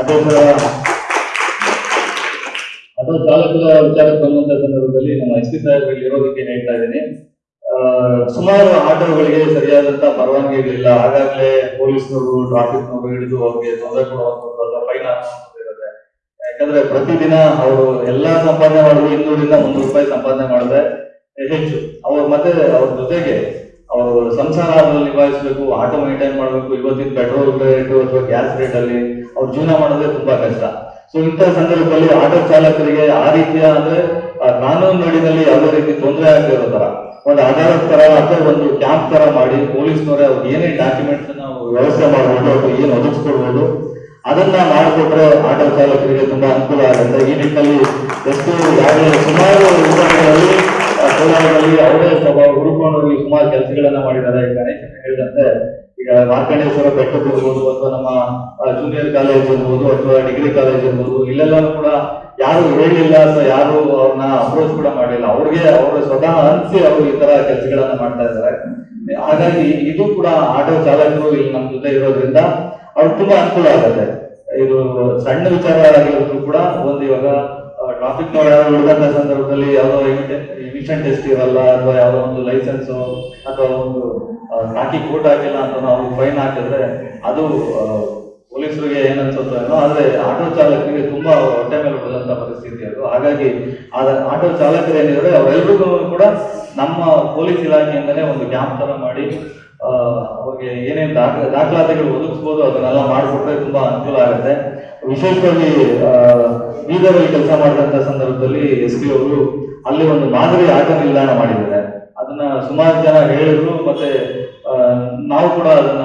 ಅದೋಸ್ಕರ ಅದು ಚಾಲಕರ ವಿಚಾರಕ್ಕೆ ಬಂದಂತ ಸಂದರ್ಭದಲ್ಲಿ ನಮ್ಮ ಎಸ್ ಪಿ ಸಾಹೇಬ್ ಇಲ್ಲಿ ಇರೋದಕ್ಕೆ ಹೇಳ್ತಾ ಇದ್ದೀನಿ. ಸುಮಾರು ಆಟೋಗಳಿಗೆ ಸರಿಯಾದಂತ ಇರಲಿಲ್ಲ ಆಗಾಗಲೇ ಪೊಲೀಸ್ನವರು ಟ್ರಾಫಿಕ್ನವರು ಹಿಡಿದು ಅವ್ರಿಗೆ ತೊಂದರೆ ಅಥವಾ ಫೈನ್ ಇರುತ್ತೆ. ಯಾಕಂದ್ರೆ ಪ್ರತಿದಿನ ಅವರು ಎಲ್ಲಾ ಸಂಪಾದನೆ ಮಾಡಿದ್ರು ಇನ್ನೂರಿಂದ ಮುನ್ನೂರು ರೂಪಾಯಿ ಸಂಪಾದನೆ ಮಾಡಿದ್ರೆ ಹೆಚ್ಚು. ಅವ್ರ ಮತ್ತೆ ಅವ್ರ ಜೊತೆಗೆ ಅವರು ಸಂಸಾರದಲ್ಲಿ ನಿಭಾಯಿಸಬೇಕು, ಆಟೋ ಮೇಂಟೈನ್ ಮಾಡಬೇಕು, ಇವತ್ತಿನ ಪೆಟ್ರೋಲ್ ರೇಟ್ ಅಥವಾ ಗ್ಯಾಸ್ ರೇಟ್ ಅಲ್ಲಿ ಅವ್ರು ಜೀವನ ಮಾಡೋದೇ ತುಂಬಾ ಕಷ್ಟ. ಸೊ ಇಂತಹ ಸಂದರ್ಭದಲ್ಲಿ ಆಟೋ ಚಾಲಕರಿಗೆ ಆ ರೀತಿಯ ಅಂದ್ರೆ ಕಾನೂನು ನಡಿನಲ್ಲಿ ಯಾವುದೇ ರೀತಿ ತೊಂದರೆ ಆಗ್ತಿರೋ ತರ ಒಂದು ಆಧಾರದ ತರ ಅಥವಾ ಒಂದು ಕ್ಯಾಂಪ್ ತರ ಮಾಡಿ ಪೊಲೀಸ್ನವರೇ ಅವ್ರಿಗೆ ಏನೇ ಡಾಕ್ಯುಮೆಂಟ್ಸ್ ನಾವು ವ್ಯವಸ್ಥೆ ಮಾಡಬಹುದು ಅಥವಾ ಏನು ಒದಗಿಸ್ಕೊಡ್ಬೋದು, ಅದನ್ನ ಮಾಡಿಕೊಟ್ರೆ ಆಟೋ ಚಾಲಕರಿಗೆ ತುಂಬಾ ಅನುಕೂಲ ಆಗುತ್ತೆ. ಈ ನಿಟ್ಟಿನಲ್ಲಿ ಎಷ್ಟು ಯಾವಾಗಲೇ ಸುಮಾರು ಅವರೇ ಹುಡುಕೊಂಡು ಸುಮಾರು ಕೆಲಸಗಳನ್ನ ಮಾಡಿದ್ದಾರೆ ಗಣೇಶನ್ ಹೇಳಿದಂತೆ, ಈಗ ಮಾರ್ಕಂಡೇಶ್ವರ ಬೆಟ್ಟಕ್ಕೆ ಇರ್ಬೋದು ಅಥವಾ ನಮ್ಮ ಜೂನಿಯರ್ ಕಾಲೇಜ್ ಇರ್ಬೋದು ಅಥವಾ ಡಿಗ್ರಿ ಕಾಲೇಜ್ ಇರ್ಬೋದು ಇಲ್ಲೆಲ್ಲ ಕೂಡ ಯಾರು ಹೇಳಿಲ್ಲ ಅಥವಾ ಯಾರು ಅವ್ರನ್ನ ಅಪ್ರೋಚ್ ಕೂಡ ಮಾಡಿಲ್ಲ. ಅವ್ರಿಗೆ, ಅವರು ಸ್ವತಃ ಅನ್ಸಿ ಅವರು ಈ ತರ ಕೆಲಸಗಳನ್ನ ಮಾಡ್ತಾ ಇದ್ದಾರೆ. ಹಾಗಾಗಿ ಇದು ಕೂಡ ಆಟೋ ಚಾಲಕರು ಇಲ್ಲಿ ನಮ್ಮ ಜೊತೆ ಇರೋದ್ರಿಂದ ಅವ್ರಿಗೆ ತುಂಬಾ ಅನುಕೂಲ ಆಗುತ್ತೆ. ಇದು ಸಣ್ಣ ವಿಚಾರ ಆಗಿರೋದ್ರು ಕೂಡ, ಒಂದು ಇವಾಗ ಟ್ರಾಫಿಕ್ ಹುಡುಕಂತ ಸಂದರ್ಭದಲ್ಲಿ ಯಾವುದೋ ಎಮಿಷನ್ ಟೆಸ್ಟ್ ಇರಲ್ಲ ಅಥವಾ ಯಾವುದೋ ಒಂದು ಲೈಸೆನ್ಸ್ ಅಥವಾ ಒಂದು ಹಾಕಿ ಕೋಟ್ ಹಾಕಿಲ್ಲ ಅಂತ ನಾವು ಫೈನ್ ಹಾಕಿದ್ರೆ ಅದು ಪೊಲೀಸರಿಗೆ ಏನನ್ಸುತ್ತೋ ಏನೋ, ಆದ್ರೆ ಆಟೋ ಚಾಲಕರಿಗೆ ತುಂಬಾ ಹೊಟ್ಟೆ ಮೇಲೆ ಬರುವಂತ ಪರಿಸ್ಥಿತಿ ಅದು. ಹಾಗಾಗಿ ಆದ, ಆಟೋ ಚಾಲಕರು ಏನಿದ್ರೆ ಅವರೆಲ್ಲರಿಗೂ ಕೂಡ ನಮ್ಮ ಪೊಲೀಸ್ ಇಲಾಖೆಯಿಂದಲೇ ಒಂದು ಕ್ಯಾಂಪ್ ತರ ಮಾಡಿ ಅವ್ರಿಗೆ ಏನೇನು ದಾಖ, ದಾಖಲಾತಿಗಳು ಒದಗಿಸ್ಬೋದು, ಅದನ್ನೆಲ್ಲ ಮಾಡಿಕೊಟ್ರೆ ತುಂಬಾ ಅನುಕೂಲ ಆಗುತ್ತೆ. ವಿಶೇಷವಾಗಿ ಬೀದರಲ್ಲಿ ಕೆಲಸ ಮಾಡಿದಂತ ಸಂದರ್ಭದಲ್ಲಿ ಎಸ್ ಪಿ ಅವರು ಅಲ್ಲಿ ಒಂದು ಮಾದರಿ ಆಟ ನಿಲ್ದಾಣ ಮಾಡಿದ್ದಾರೆ. ಅದನ್ನ ಸುಮಾರು ಜನ ಹೇಳಿದ್ರು, ಮತ್ತೆ ನಾವು ಕೂಡ ಅದನ್ನ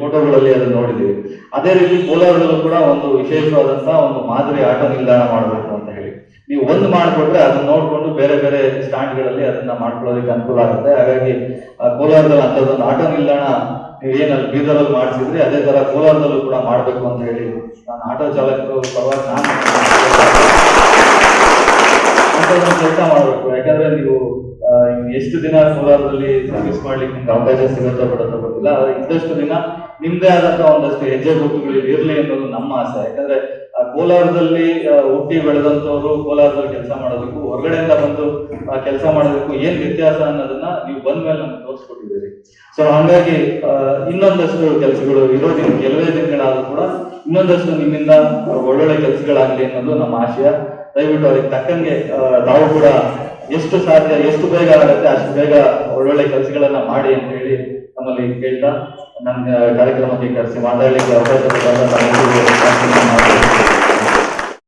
ಫೋಟೋಗಳಲ್ಲಿ ಅದನ್ನ ನೋಡಿದ್ದೀವಿ. ಅದೇ ರೀತಿ ಕೋಲಾರದಲ್ಲೂ ಕೂಡ ಒಂದು ವಿಶೇಷವಾದಂತಹ ಒಂದು ಮಾದರಿ ಆಟ ನಿಲ್ದಾಣ ಮಾಡಬೇಕು ಅಂತ ಹೇಳಿ. ನೀವು ಒಂದು ಮಾಡಿಕೊಟ್ರೆ ಅದನ್ನ ನೋಡಿಕೊಂಡು ಬೇರೆ ಬೇರೆ ಸ್ಟ್ಯಾಂಡ್ಗಳಲ್ಲಿ ಅದನ್ನ ಮಾಡ್ಕೊಳ್ಳೋದಕ್ಕೆ ಅನುಕೂಲ ಆಗುತ್ತೆ. ಹಾಗಾಗಿ ಕೋಲಾರದಲ್ಲಿ ಅಂಥದ್ದೊಂದು ಆಟೋ ನಿಲ್ದಾಣ ಏನಲ್ಲಿ ಬೀದರಲ್ಲಿ ಮಾಡಿಸಿದ್ರಿ ಅದೇ ತರ ಕೋಲಾರದಲ್ಲೂ ಕೂಡ ಮಾಡಬೇಕು ಅಂತ ಹೇಳಿ ನಾನು ಆಟೋ ಚಾಲಕರು ಪರವಾಗಿ ನಾನು ಕೆಲಸ ಮಾಡಬೇಕು. ಯಾಕಂದ್ರೆ ನೀವು ಎಷ್ಟು ದಿನ ಕೋಲಾರದಲ್ಲಿ ಸರ್ವಿಸ್ ಮಾಡ್ಲಿಕ್ಕೆ ನಿಮ್ಗೆ ಅವಕಾಶ ಸಿಗುತ್ತೋ ಬಿಡುತ್ತೋ ಗೊತ್ತಿಲ್ಲ. ಇದ್ದಷ್ಟು ದಿನ ನಿಮ್ದೇ ಆದಂತ ಒಂದಷ್ಟು ಹೆಜ್ಜೆ ಗುರುತುಗಳು ಇರಲಿ ಅನ್ನೋದು ನಮ್ಮ ಆಸೆ. ಯಾಕಂದ್ರೆ ಕೋಲಾರದಲ್ಲಿ ಹುಟ್ಟಿ ಬೆಳೆದಂತವರು ಕೋಲಾರದಲ್ಲಿ ಕೆಲಸ ಮಾಡೋದಕ್ಕೂ, ಹೊರಗಡೆಯಿಂದ ಬಂದು ಕೆಲಸ ಮಾಡೋದಕ್ಕೂ ಏನ್ ವ್ಯತ್ಯಾಸ ಅನ್ನೋದನ್ನ ನೀವು ಬಂದ ಮೇಲೆ ನಮ್ಗೆ ತೋರಿಸ್ಕೊಟ್ಟಿದ್ದೀರಿ. ಸೊ ಹಾಗಾಗಿ ಇನ್ನೊಂದಷ್ಟು ಕೆಲಸಗಳು ಇರೋದಿನ ಕೆಲವೇ ದಿನಗಳಾದ್ರೂ ಕೂಡ ಇನ್ನೊಂದಷ್ಟು ನಿಮ್ಮಿಂದ ಒಳ್ಳೊಳ್ಳೆ ಕೆಲಸಗಳಾಗ್ಲಿ ಅನ್ನೋದು ನಮ್ಮ ಆಶಯ. ದಯವಿಟ್ಟು ಅದಕ್ಕೆ ತಕ್ಕಂಗೆ ನಾವು ಕೂಡ ಎಷ್ಟು ಸಾಧ್ಯ, ಎಷ್ಟು ಬೇಗ ಆಗುತ್ತೆ ಅಷ್ಟು ಬೇಗ ಒಳ್ಳೊಳ್ಳೆ ಕೆಲಸಗಳನ್ನ ಮಾಡಿ ಅಂತ ಹೇಳಿ ನಮ್ಮಲ್ಲಿ ಕೇಳ್ತಾ ನಮ್ಗೆ ಕಾರ್ಯಕ್ರಮಕ್ಕೆ ಕರೆಸಿ ಮಾತಾಡಲಿಕ್ಕೆ ಅವಕಾಶ